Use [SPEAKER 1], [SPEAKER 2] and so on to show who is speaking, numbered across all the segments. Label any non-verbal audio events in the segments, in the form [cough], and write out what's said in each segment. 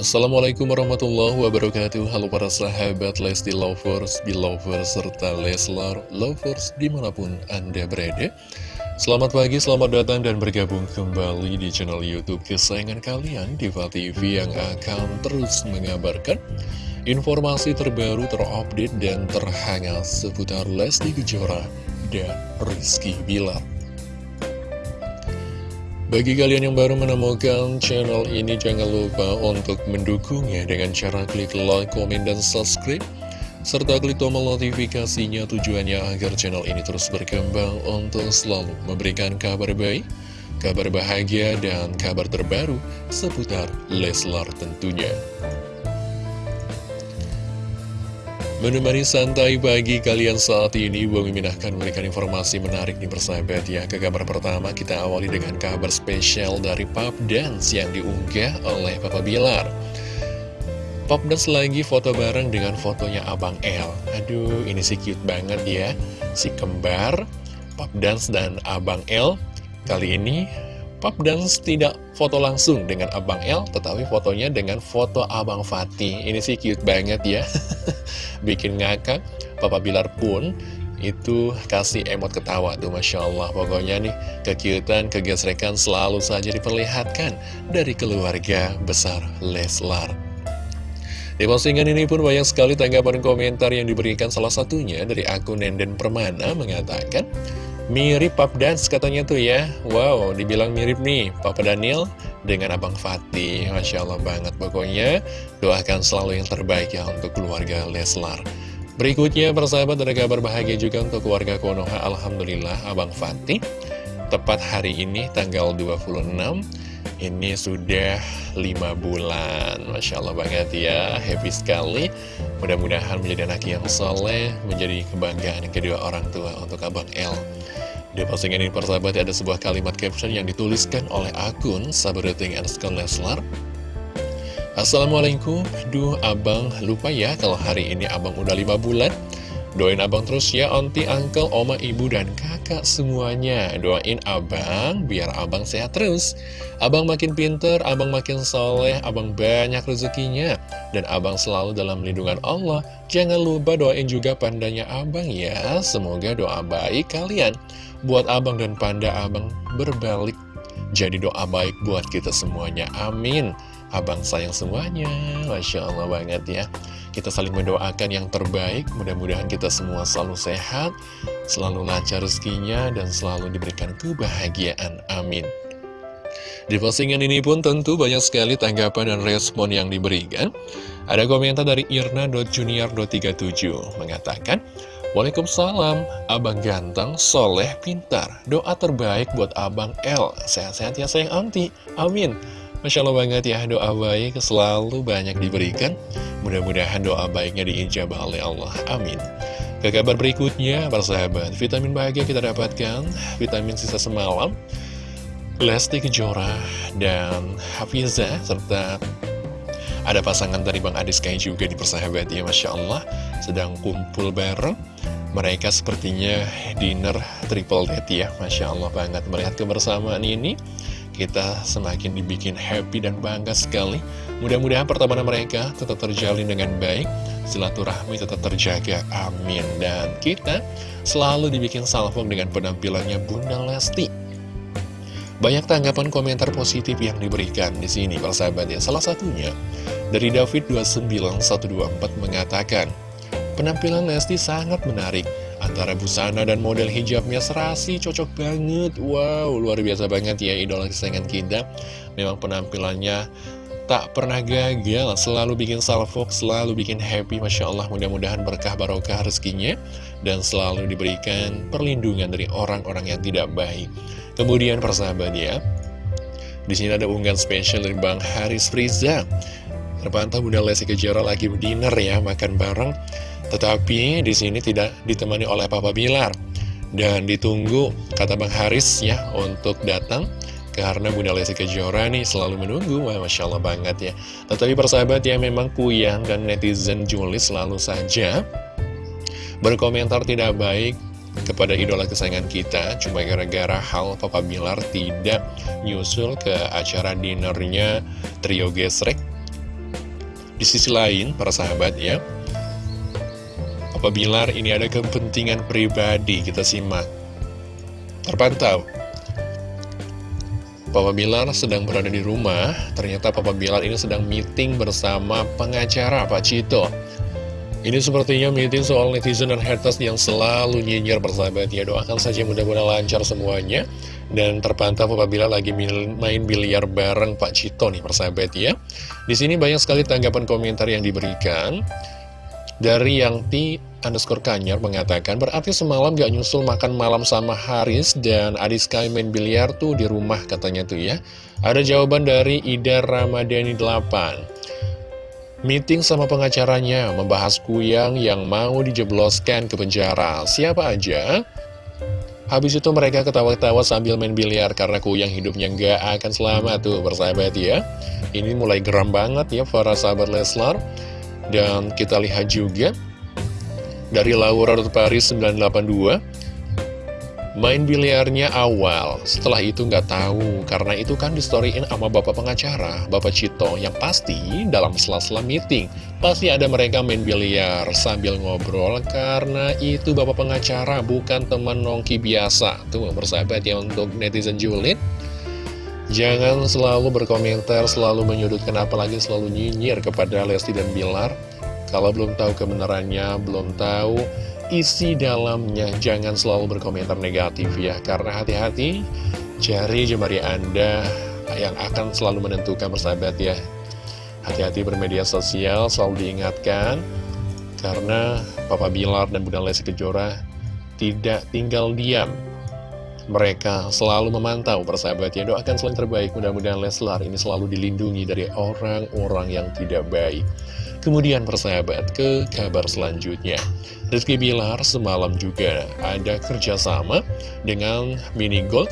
[SPEAKER 1] Assalamualaikum warahmatullahi wabarakatuh. Halo para sahabat Lesti Lovers, Belovers, serta Leslar Lovers di mana pun Anda berada. Selamat pagi, selamat datang dan bergabung kembali di channel Youtube kesayangan kalian Diva TV yang akan terus mengabarkan Informasi terbaru, terupdate, dan terhangat seputar Lesti Kejora dan Rizky Bilar bagi kalian yang baru menemukan channel ini, jangan lupa untuk mendukungnya dengan cara klik like, komen, dan subscribe. Serta klik tombol notifikasinya tujuannya agar channel ini terus berkembang untuk selalu memberikan kabar baik, kabar bahagia, dan kabar terbaru seputar Leslar tentunya. Menemani santai pagi kalian saat ini, Bang Mimin akan memberikan informasi menarik nih persahabat ya. Ke kabar pertama, kita awali dengan kabar spesial dari Pop Dance yang diunggah oleh Papa Bilar. Pop Dance lagi foto bareng dengan fotonya Abang L. Aduh, ini sih cute banget ya. Si kembar, Pop Dance dan Abang L. Kali ini Pop Dance tidak foto langsung dengan Abang L, tetapi fotonya dengan foto Abang Fatih. Ini sih cute banget ya. [laughs] Bikin ngakak. Papa Bilar pun itu kasih emot ketawa tuh Masya Allah Pokoknya nih kekiutan, kegesrekan selalu saja diperlihatkan dari keluarga besar Leslar Di postingan ini pun banyak sekali tanggapan komentar yang diberikan salah satunya dari akun Nenden Permana mengatakan Mirip Pap Dance katanya tuh ya. Wow, dibilang mirip nih Papa Daniel dengan Abang Fatih. Masya Allah banget Pokoknya. Doakan selalu yang terbaik ya untuk keluarga Leslar. Berikutnya persahabat ada kabar bahagia juga untuk keluarga Konoha. Alhamdulillah Abang Fatih. Tepat hari ini tanggal 26 Ini sudah 5 bulan. Masya Allah banget ya. Happy sekali. Mudah-mudahan menjadi anak yang soleh Menjadi kebanggaan kedua orang tua untuk Abang L di postingan ini persahabat ada sebuah kalimat caption yang dituliskan oleh akun Sabrating Underscore Leslar Assalamualaikum, duh abang lupa ya kalau hari ini abang udah 5 bulan Doain abang terus ya, onti, uncle, oma, ibu, dan kakak semuanya. Doain abang biar abang sehat terus. Abang makin pinter, abang makin soleh, abang banyak rezekinya. Dan abang selalu dalam lindungan Allah. Jangan lupa doain juga pandanya abang ya. Semoga doa baik kalian. Buat abang dan panda abang berbalik. Jadi doa baik buat kita semuanya, amin Abang sayang semuanya, Masya Allah banget ya kita saling mendoakan yang terbaik, mudah-mudahan kita semua selalu sehat, selalu lancar rezekinya, dan selalu diberikan kebahagiaan. Amin. Di postingan ini pun tentu banyak sekali tanggapan dan respon yang diberikan. Ada komentar dari irna.junior.37 mengatakan, Waalaikumsalam, abang ganteng, soleh, pintar. Doa terbaik buat abang L. Sehat-sehat ya sayang anti. Amin. Masya Allah banget ya, doa baik selalu banyak diberikan. Mudah-mudahan doa baiknya diijabah oleh Allah. Amin. Ke kabar berikutnya, para sahabat, vitamin bahagia kita dapatkan, vitamin sisa semalam, Lesti Kejora dan Hafiza, serta ada pasangan dari Bang Adis Kai juga di persahabat ya, Masya Allah, sedang kumpul bareng. Mereka sepertinya dinner triple date ya, Masya Allah banget melihat kebersamaan ini kita semakin dibikin happy dan bangga sekali. Mudah-mudahan pertemanan mereka tetap terjalin dengan baik, silaturahmi tetap terjaga, amin. Dan kita selalu dibikin salvo dengan penampilannya Bunda Lesti. Banyak tanggapan komentar positif yang diberikan di sini, persahabat ya. Salah satunya dari David 29124 mengatakan, penampilan Lesti sangat menarik Antara busana dan model hijabnya serasi cocok banget. Wow, luar biasa banget ya idola kesayangan kita. Memang penampilannya tak pernah gagal Selalu bikin salvok, selalu bikin happy. Masya Allah mudah-mudahan berkah barokah rezekinya Dan selalu diberikan perlindungan dari orang-orang yang tidak baik. Kemudian persahabat ya di sini ada unggahan spesial dari Bang Haris Friza Terpantau Bunda Lesti Kejora lagi dinner ya, makan bareng tetapi di sini tidak ditemani oleh Papa Bilar. Dan ditunggu kata Bang Haris ya untuk datang karena Bunda Lesti Kejora nih selalu menunggu, Wah, Masya Allah banget ya. Tetapi persahabat ya memang Kuyang dan netizen Juli selalu saja berkomentar tidak baik kepada idola kesayangan kita. Cuma gara-gara hal Papa Bilar tidak nyusul ke acara dinernya Trio Gesrek. Di sisi lain, para sahabat ya, Papa Bilar ini ada kepentingan pribadi, kita simak. Terpantau, Papa Bilar sedang berada di rumah, ternyata Papa Bilar ini sedang meeting bersama pengacara Pak Cito. Ini sepertinya meeting soal netizen dan haters yang selalu nyinyir bersahabat. Ya Doakan saja mudah-mudahan lancar semuanya. Dan terpantau apabila lagi main biliar bareng Pak Cito nih persahabat ya. Di sini banyak sekali tanggapan komentar yang diberikan Dari yang Ti underscore Kanyar mengatakan Berarti semalam gak nyusul makan malam sama Haris dan Adi Sky main biliar tuh di rumah katanya tuh ya Ada jawaban dari Ida Ramadhani 8 Meeting sama pengacaranya membahas Kuyang yang mau dijebloskan ke penjara. Siapa aja? Habis itu mereka ketawa-ketawa sambil main biliar karena Kuyang hidupnya nggak akan selamat tuh bersahabat ya. Ini mulai geram banget ya para sahabat Leslar. Dan kita lihat juga dari Laura Paris 982 Main biliarnya awal, setelah itu nggak tahu, karena itu kan di storyin sama bapak pengacara, bapak Cito, yang pasti dalam sela-sela meeting, pasti ada mereka main biliar sambil ngobrol, karena itu bapak pengacara, bukan teman nongki biasa. Tuh, bersahabat ya untuk netizen julid. Jangan selalu berkomentar, selalu menyudutkan, apalagi selalu nyinyir kepada Lesti dan Bilar. Kalau belum tahu kebenarannya, belum tahu isi dalamnya Jangan selalu berkomentar negatif ya. Karena hati-hati Jari jemari Anda yang akan selalu menentukan persahabat ya. Hati-hati bermedia sosial Selalu diingatkan. Karena Papa Bilar dan Bunda Lesi Kejora Tidak tinggal diam mereka selalu memantau persahabat ya doakan selain terbaik. Mudah-mudahan Leslar ini selalu dilindungi dari orang-orang yang tidak baik. Kemudian persahabat ke kabar selanjutnya. Rizky Bilar semalam juga ada kerjasama dengan Mini Gold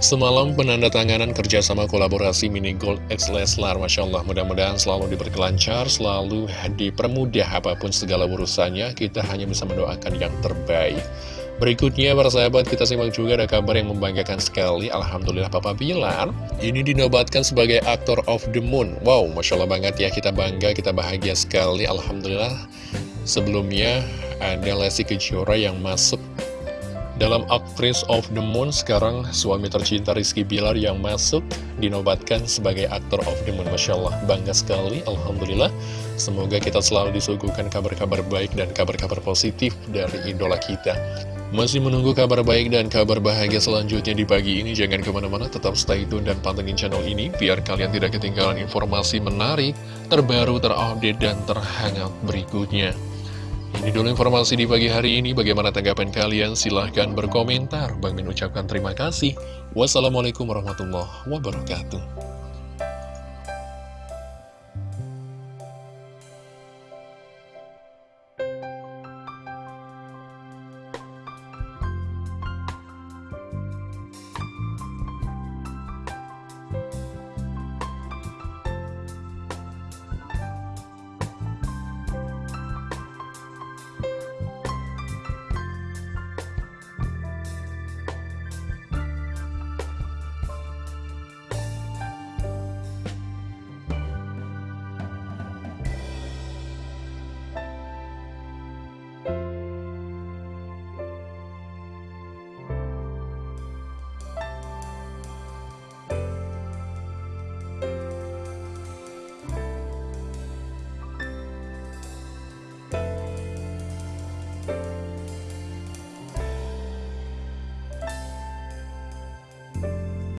[SPEAKER 1] Semalam penandatanganan kerjasama kolaborasi Mini Gold X Leslar Masya Allah. Mudah-mudahan selalu diperkelancar Selalu dipermudah apa pun segala urusannya. Kita hanya bisa mendoakan yang terbaik Berikutnya para sahabat kita simak juga ada kabar yang membanggakan sekali. Alhamdulillah Papa Bilar Ini dinobatkan sebagai aktor of the moon. Wow Masya Allah banget ya kita bangga kita bahagia sekali. Alhamdulillah Sebelumnya ada Lesti Kejora yang masuk dalam Actress of the Moon. Sekarang suami tercinta Rizky Bilar yang masuk dinobatkan sebagai aktor of the Moon. Masya Allah bangga sekali. Alhamdulillah Semoga kita selalu disuguhkan kabar-kabar baik dan kabar-kabar positif dari idola kita masih menunggu kabar baik dan kabar bahagia selanjutnya di pagi ini Jangan ke mana-mana tetap stay tune dan pantengin channel ini Biar kalian tidak ketinggalan informasi menarik Terbaru, terupdate, dan terhangat berikutnya ini dulu informasi di pagi hari ini. Bagaimana tanggapan kalian? Silahkan berkomentar. Bang Min ucapkan terima kasih. Wassalamualaikum warahmatullahi wabarakatuh.